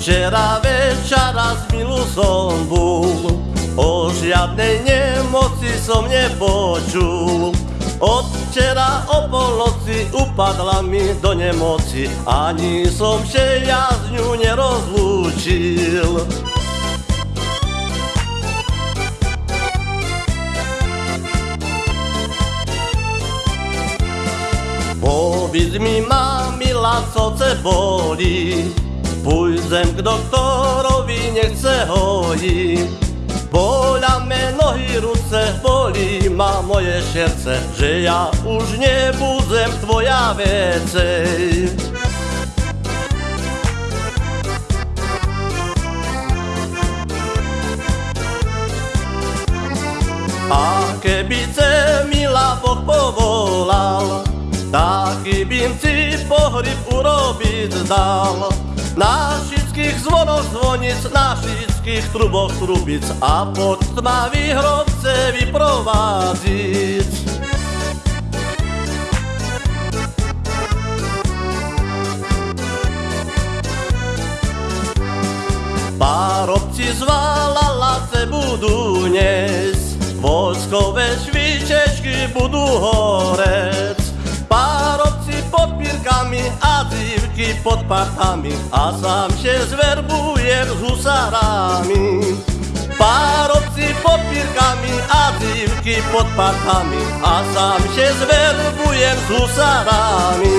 Včera večera z milu som bol, o žiadnej nemoci som nepočul. Od včera o polnoci upadla mi do nemoci, ani som še ja z ňu nerozlúčil. Powiedz mi, mamila, co ce boli, Pójdę k doktorowi, nie chcę hoi. Bola me nohy, ruce, boli ma moje serce, że ja już nie budzę twoja więcej. A keby ce milá Boh povolal, taký bym ti pohrib urobiť dal. Na všetkých zvonoch zvonic, na všetkých truboch trubic a pod tmavý hrobce vyprovádziť. Parobci zvala lace budú dnes, voskové švičečky budú horec. Pírkami a dívky pod partami a sám še zverbujem s husarami. Parobci pod pírkami a dívky pod partami a sám še zverbujem s husarami.